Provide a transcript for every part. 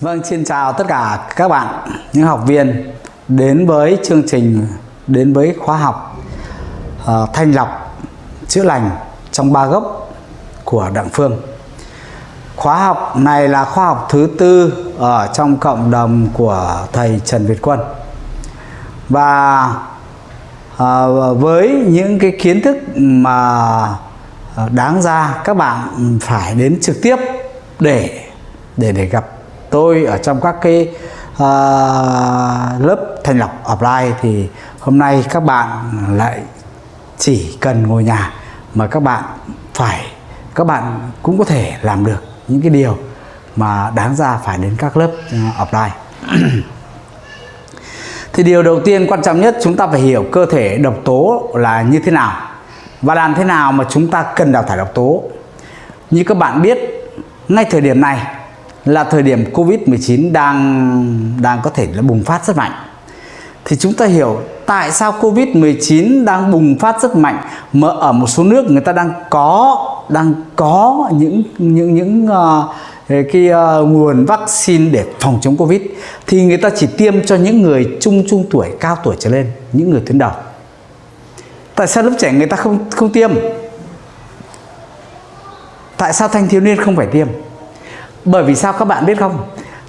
Vâng, xin chào tất cả các bạn, những học viên đến với chương trình, đến với khóa học uh, thanh lọc chữa lành trong ba gốc của Đặng Phương. Khóa học này là khóa học thứ tư ở trong cộng đồng của thầy Trần Việt Quân. Và uh, với những cái kiến thức mà đáng ra các bạn phải đến trực tiếp để để để gặp tôi ở trong các cái uh, lớp thành lọc offline thì hôm nay các bạn lại chỉ cần ngồi nhà mà các bạn phải các bạn cũng có thể làm được những cái điều mà đáng ra phải đến các lớp uh, offline. Thì điều đầu tiên quan trọng nhất chúng ta phải hiểu cơ thể độc tố là như thế nào và làm thế nào mà chúng ta cần đào thải độc tố. Như các bạn biết ngay thời điểm này là thời điểm Covid-19 đang đang có thể là bùng phát rất mạnh. Thì chúng ta hiểu tại sao Covid-19 đang bùng phát rất mạnh mà ở một số nước người ta đang có đang có những những những uh, cái uh, nguồn vaccine để phòng chống Covid thì người ta chỉ tiêm cho những người trung trung tuổi, cao tuổi trở lên, những người tuyến đầu. Tại sao lớp trẻ người ta không không tiêm? Tại sao thanh thiếu niên không phải tiêm? Bởi vì sao các bạn biết không?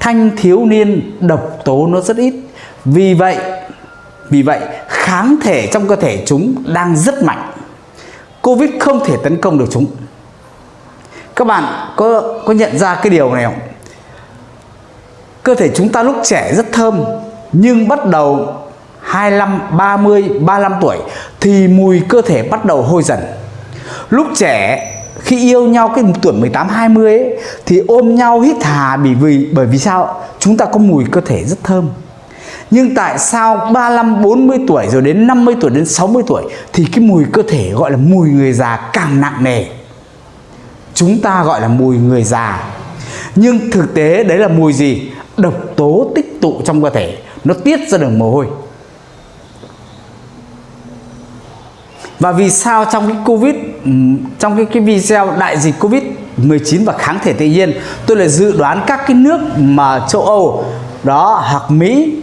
Thanh thiếu niên độc tố nó rất ít. Vì vậy, vì vậy kháng thể trong cơ thể chúng đang rất mạnh. Covid không thể tấn công được chúng. Các bạn có có nhận ra cái điều này không? Cơ thể chúng ta lúc trẻ rất thơm nhưng bắt đầu 25, 30, 35 tuổi thì mùi cơ thể bắt đầu hôi dần. Lúc trẻ khi yêu nhau cái tuổi 18 20 ấy thì ôm nhau hít hà bởi vì bởi vì sao? Chúng ta có mùi cơ thể rất thơm. Nhưng tại sao 35 40 tuổi rồi đến 50 tuổi đến 60 tuổi thì cái mùi cơ thể gọi là mùi người già càng nặng nề. Chúng ta gọi là mùi người già. Nhưng thực tế đấy là mùi gì? Độc tố tích tụ trong cơ thể, nó tiết ra đường mồ hôi. Và vì sao trong cái Covid ừ, trong cái cái video đại dịch Covid 19 và kháng thể tự nhiên tôi lại dự đoán các cái nước mà châu Âu đó hoặc Mỹ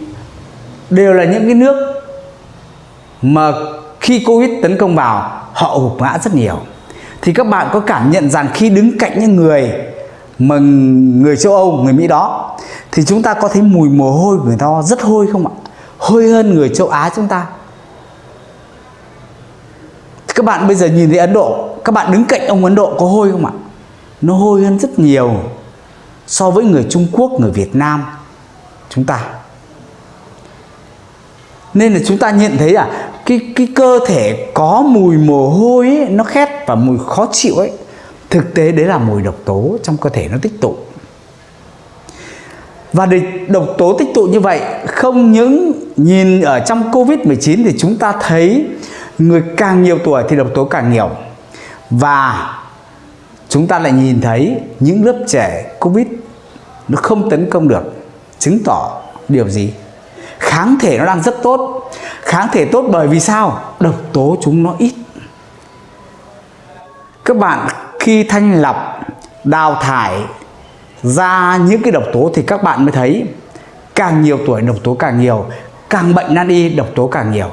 đều là những cái nước mà khi Covid tấn công vào họ gục ngã rất nhiều thì các bạn có cảm nhận rằng khi đứng cạnh những người mà người châu Âu, người Mỹ đó thì chúng ta có thấy mùi mồ hôi của người ta rất hôi không ạ? Hôi hơn người châu Á chúng ta các bạn bây giờ nhìn thấy Ấn Độ các bạn đứng cạnh ông Ấn Độ có hôi không ạ? Nó hôi hơn rất nhiều so với người Trung Quốc người Việt Nam chúng ta. Nên là chúng ta nhận thấy à cái cái cơ thể có mùi mồ hôi ấy, nó khét và mùi khó chịu ấy. Thực tế đấy là mùi độc tố trong cơ thể nó tích tụ. Và để độc tố tích tụ như vậy không những nhìn ở trong Covid-19 thì chúng ta thấy người càng nhiều tuổi thì độc tố càng nhiều. Và chúng ta lại nhìn thấy những lớp trẻ covid nó không tấn công được, chứng tỏ điều gì? Kháng thể nó đang rất tốt. Kháng thể tốt bởi vì sao? Độc tố chúng nó ít. Các bạn khi thanh lọc, đào thải ra những cái độc tố thì các bạn mới thấy càng nhiều tuổi độc tố càng nhiều, càng bệnh nan y độc tố càng nhiều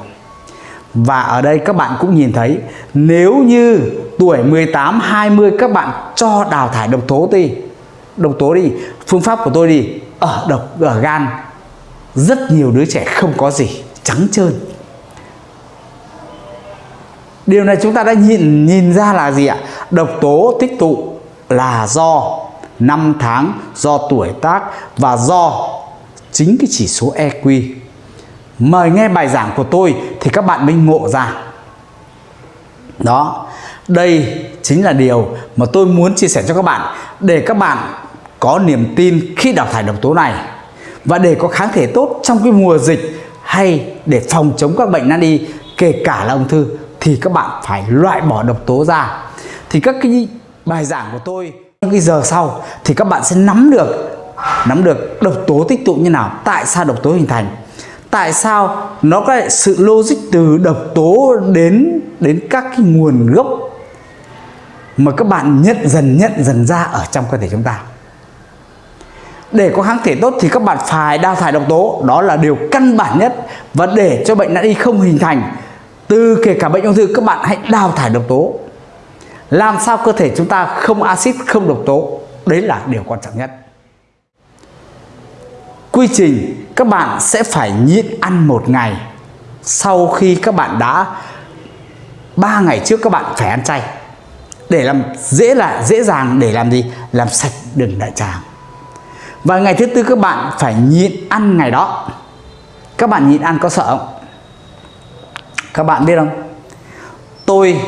và ở đây các bạn cũng nhìn thấy, nếu như tuổi 18 20 các bạn cho đào thải độc tố đi, độc tố đi, phương pháp của tôi đi, ở độc, ở gan, rất nhiều đứa trẻ không có gì, trắng trơn. Điều này chúng ta đã nhìn nhìn ra là gì ạ? Độc tố tích tụ là do năm tháng, do tuổi tác và do chính cái chỉ số EQ mời nghe bài giảng của tôi thì các bạn mới ngộ ra. Đó, đây chính là điều mà tôi muốn chia sẻ cho các bạn để các bạn có niềm tin khi đào thải độc tố này và để có kháng thể tốt trong cái mùa dịch hay để phòng chống các bệnh nan y, kể cả là ung thư, thì các bạn phải loại bỏ độc tố ra. Thì các cái bài giảng của tôi những cái giờ sau thì các bạn sẽ nắm được nắm được độc tố tích tụ như nào, tại sao độc tố hình thành tại sao nó có sự logic từ độc tố đến đến các cái nguồn gốc mà các bạn nhận dần nhận dần ra ở trong cơ thể chúng ta? Để có kháng thể tốt thì các bạn phải đào thải độc tố. Đó là điều căn bản nhất. Và để cho bệnh nan y không hình thành, từ kể cả bệnh ung thư, các bạn hãy đào thải độc tố. Làm sao cơ thể chúng ta không axit, không độc tố? Đấy là điều quan trọng nhất quy trình, các bạn sẽ phải nhịn ăn một ngày. Sau khi các bạn đã, ba ngày trước các bạn phải ăn chay. Để làm dễ là dễ dàng để làm gì? Làm sạch đường đại tràng. Và ngày thứ tư các bạn phải nhịn ăn ngày đó. Các bạn nhịn ăn có sợ không? Các bạn biết không? Tôi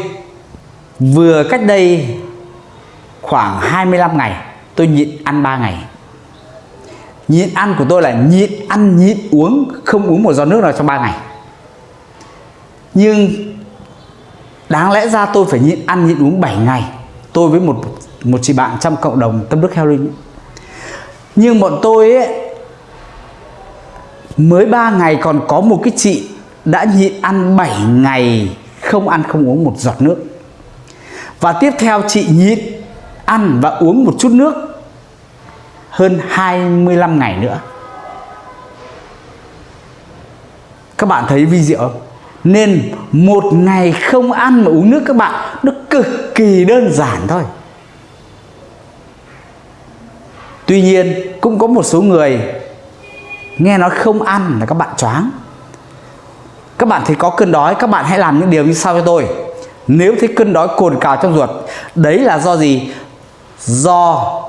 vừa cách đây khoảng 25 ngày, tôi nhịn ăn 3 ngày nhịn ăn của tôi là nhịn ăn nhịn uống không uống một giọt nước nào trong 3 ngày. Nhưng đáng lẽ ra tôi phải nhịn ăn nhịn uống 7 ngày. Tôi với một một chị bạn trong cộng đồng tâm đức heo linh nhưng bọn tôi ấy, mới 3 ngày còn có một cái chị đã nhịn ăn 7 ngày không ăn không uống một giọt nước. Và tiếp theo chị nhịn ăn và uống một chút nước hơn 25 ngày nữa. Các bạn thấy vi diệu không? Nên một ngày không ăn mà uống nước các bạn, nó cực kỳ đơn giản thôi. Tuy nhiên, cũng có một số người nghe nói không ăn là các bạn choáng. Các bạn thấy có cơn đói, các bạn hãy làm những điều như sau cho tôi. Nếu thấy cơn đói cồn cào trong ruột, đấy là do gì? Do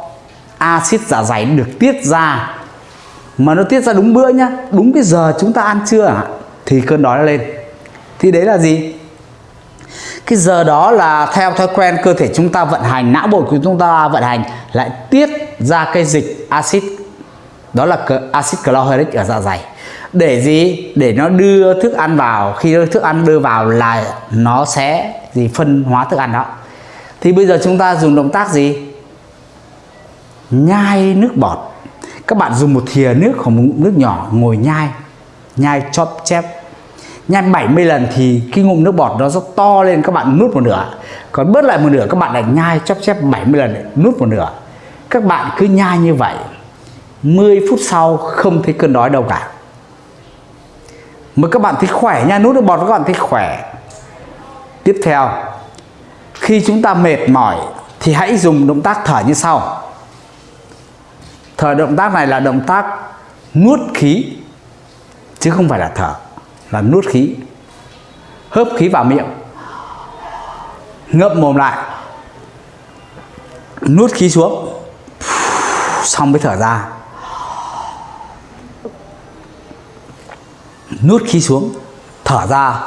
axit dạ dày được tiết ra. Mà nó tiết ra đúng bữa nhá, đúng cái giờ chúng ta ăn trưa thì cơn đói nó lên. Thì đấy là gì? Cái giờ đó là theo thói quen cơ thể chúng ta vận hành, não bộ của chúng ta vận hành, lại tiết ra cái dịch axit. Đó là axit chlorhydric ở dạ dày. Để gì? Để nó đưa thức ăn vào. Khi thức ăn đưa vào là nó sẽ gì? Phân hóa thức ăn đó. Thì bây giờ chúng ta dùng động tác gì? Nhai nước bọt. Các bạn dùng một thìa nước hoặc một nước nhỏ ngồi nhai nhai chóp chép. Nhai 70 lần thì cái ngụm nước bọt nó rất to lên, các bạn nuốt một nửa. Còn bớt lại một nửa, các bạn lại nhai chóp chép 70 lần, nuốt một nửa. Các bạn cứ nhai như vậy. 10 phút sau không thấy cơn đói đâu cả. Mà các bạn thấy khỏe nha, nuốt nước bọt các bạn thấy khỏe. Tiếp theo, khi chúng ta mệt mỏi thì hãy dùng động tác thở như sau thở động tác này là động tác nuốt khí, chứ không phải là thở, là nuốt khí. Hớp khí vào miệng, ngậm mồm lại, nuốt khí xuống, xong mới thở ra. Nuốt khí xuống, thở ra,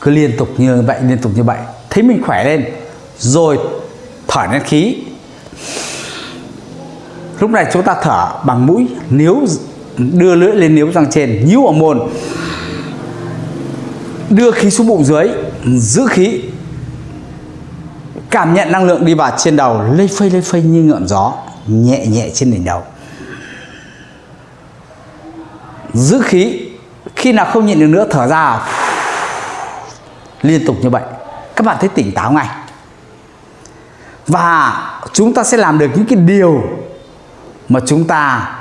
cứ liên tục như vậy, liên tục như vậy. Thấy mình khỏe lên, rồi thở nén khí lúc này chúng ta thở bằng mũi nếu đưa lưỡi lên níu răng trên, nhíu ở môn đưa khí xuống bụng dưới, giữ khí. Cảm nhận năng lượng đi vào trên đầu lây phây lây phây như ngọn gió, nhẹ nhẹ trên đỉnh đầu. Giữ khí. Khi nào không nhịn được nữa, thở ra. Liên tục như vậy. Các bạn thấy tỉnh táo ngay. Và chúng ta sẽ làm được những cái điều mà chúng ta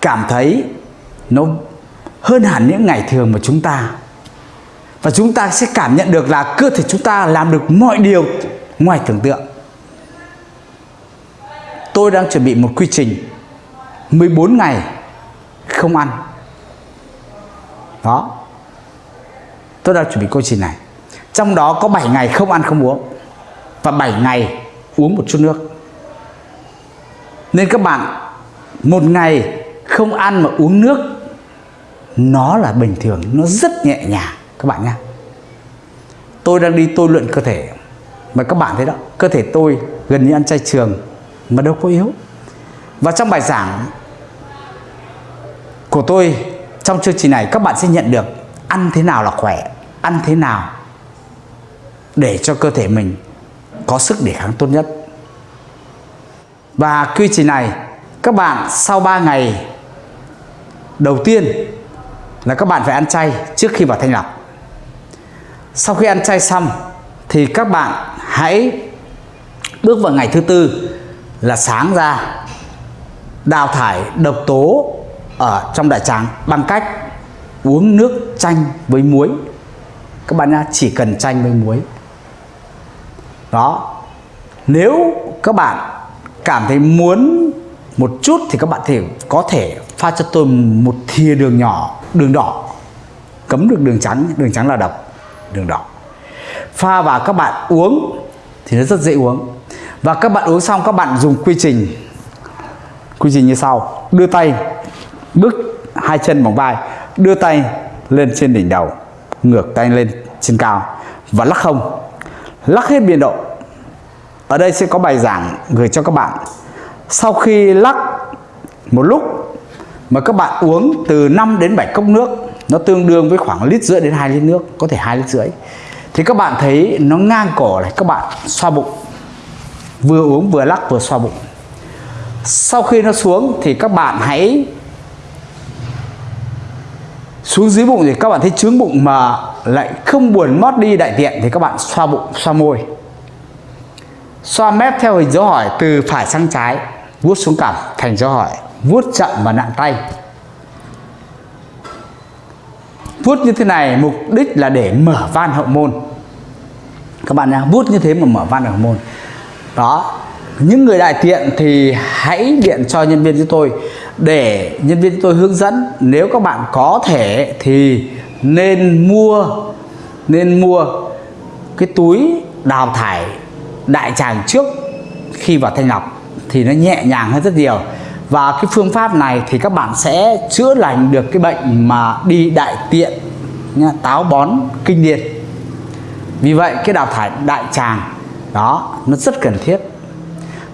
cảm thấy nó hơn hẳn những ngày thường mà chúng ta. Và chúng ta sẽ cảm nhận được là cơ thể chúng ta làm được mọi điều ngoài tưởng tượng. Tôi đang chuẩn bị một quy trình 14 ngày không ăn. Đó. Tôi đang chuẩn bị quy trình này. Trong đó có 7 ngày không ăn không uống và 7 ngày uống một chút nước nên các bạn, một ngày không ăn mà uống nước, nó là bình thường, nó rất nhẹ nhàng. Các bạn nha tôi đang đi tôi luyện cơ thể. Mà các bạn thấy đó, cơ thể tôi gần như ăn chay trường, mà đâu có yếu. Và trong bài giảng của tôi trong chương trình này, các bạn sẽ nhận được ăn thế nào là khỏe, ăn thế nào để cho cơ thể mình có sức đề kháng tốt nhất và quy trình này, các bạn sau 3 ngày đầu tiên là các bạn phải ăn chay trước khi vào thanh lọc. Sau khi ăn chay xong thì các bạn hãy bước vào ngày thứ tư là sáng ra, đào thải độc tố ở trong đại tràng bằng cách uống nước chanh với muối. Các bạn nha chỉ cần chanh với muối. Đó. Nếu các bạn cảm thấy muốn một chút thì các bạn thể có thể pha cho tôi một thìa đường nhỏ, đường đỏ. Cấm được đường trắng đường trắng là độc, đường đỏ. Pha vào các bạn uống thì nó rất dễ uống. Và các bạn uống xong, các bạn dùng quy trình quy trình như sau. Đưa tay, bước hai chân bằng vai, đưa tay lên trên đỉnh đầu, ngược tay lên trên cao và lắc không. Lắc hết biên độ ở đây sẽ có bài giảng gửi cho các bạn. Sau khi lắc một lúc mà các bạn uống từ 5 đến 7 cốc nước, nó tương đương với khoảng lít rưỡi đến 2 lít nước, có thể 2 lít rưỡi, thì các bạn thấy nó ngang cổ này, các bạn xoa bụng. Vừa uống vừa lắc vừa xoa bụng. Sau khi nó xuống thì các bạn hãy xuống dưới bụng thì các bạn thấy trướng bụng mà lại không buồn mót đi đại tiện thì các bạn xoa bụng, xoa môi xoa mép theo hình dấu hỏi từ phải sang trái, vuốt xuống cằm thành dấu hỏi, vuốt chậm và nặng tay. Vuốt như thế này, mục đích là để mở van hậu môn. Các bạn nha vuốt như thế mà mở van hậu môn. Đó, những người đại tiện thì hãy điện cho nhân viên của tôi để nhân viên tôi hướng dẫn. Nếu các bạn có thể thì nên mua nên mua cái túi đào thải đại tràng trước khi vào thanh lọc thì nó nhẹ nhàng hơn rất nhiều. Và cái phương pháp này thì các bạn sẽ chữa lành được cái bệnh mà đi đại tiện nha, táo bón kinh niên vì vậy cái đào thải đại tràng đó nó rất cần thiết.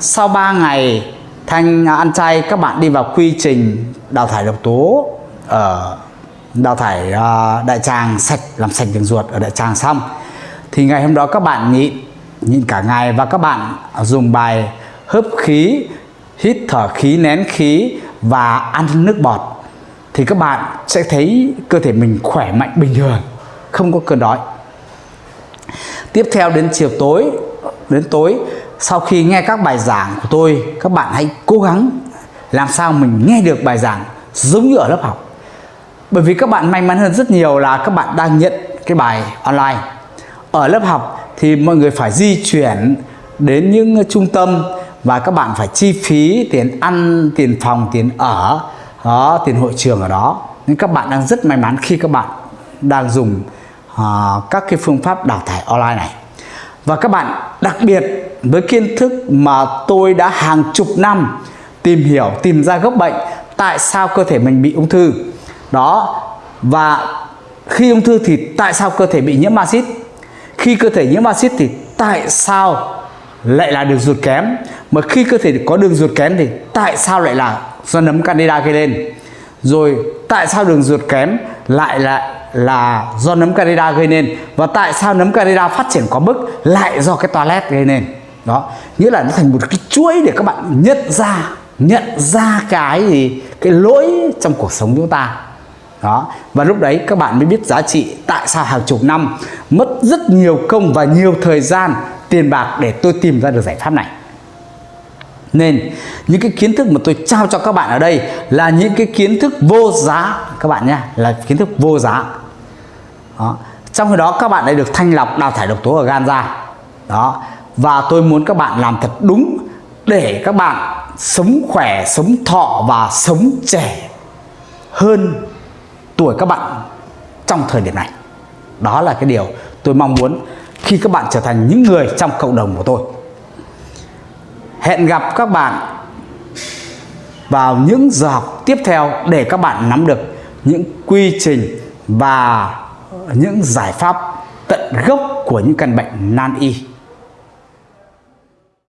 Sau 3 ngày thanh à, ăn chay các bạn đi vào quy trình đào thải độc tố ở đào thải à, đại tràng sạch làm sạch đường ruột ở đại tràng xong. Thì ngày hôm đó các bạn nhịn nhịn cả ngày và các bạn dùng bài hấp khí, hít thở khí, nén khí và ăn nước bọt, thì các bạn sẽ thấy cơ thể mình khỏe mạnh bình thường, không có cơn đói. Tiếp theo đến chiều tối, đến tối, sau khi nghe các bài giảng của tôi, các bạn hãy cố gắng làm sao mình nghe được bài giảng giống như ở lớp học. Bởi vì các bạn may mắn hơn rất nhiều là các bạn đang nhận cái bài online ở lớp học thì mọi người phải di chuyển đến những trung tâm và các bạn phải chi phí tiền ăn tiền phòng tiền ở đó tiền hội trường ở đó. Nên các bạn đang rất may mắn khi các bạn đang dùng uh, các cái phương pháp đào thải online này. Và các bạn đặc biệt với kiến thức mà tôi đã hàng chục năm tìm hiểu tìm ra gốc bệnh tại sao cơ thể mình bị ung thư? Đó và khi ung thư thì tại sao cơ thể bị nhiễm axit? Khi cơ thể nhiễm axit thì tại sao lại là đường ruột kém? Mà khi cơ thể có đường ruột kém thì tại sao lại là do nấm candida gây lên? Rồi tại sao đường ruột kém lại là là do nấm candida gây nên? Và tại sao nấm candida phát triển quá mức lại do cái toilet gây nên? Đó, nghĩa là nó thành một cái chuỗi để các bạn nhận ra nhận ra cái gì? Cái lỗi trong cuộc sống chúng ta đó. Và lúc đấy các bạn mới biết giá trị tại sao hàng chục năm mất rất nhiều công và nhiều thời gian, tiền bạc để tôi tìm ra được giải pháp này. Nên, những cái kiến thức mà tôi trao cho các bạn ở đây là những cái kiến thức vô giá. Các bạn nhé, là kiến thức vô giá. Đó. trong khi đó các bạn đã được thanh lọc đào thải độc tố ở gan ra đó. Và tôi muốn các bạn làm thật đúng để các bạn sống khỏe, sống thọ và sống trẻ hơn tuổi các bạn trong thời điểm này. Đó là cái điều tôi mong muốn khi các bạn trở thành những người trong cộng đồng của tôi. Hẹn gặp các bạn vào những giờ học tiếp theo để các bạn nắm được những quy trình và những giải pháp tận gốc của những căn bệnh nan y.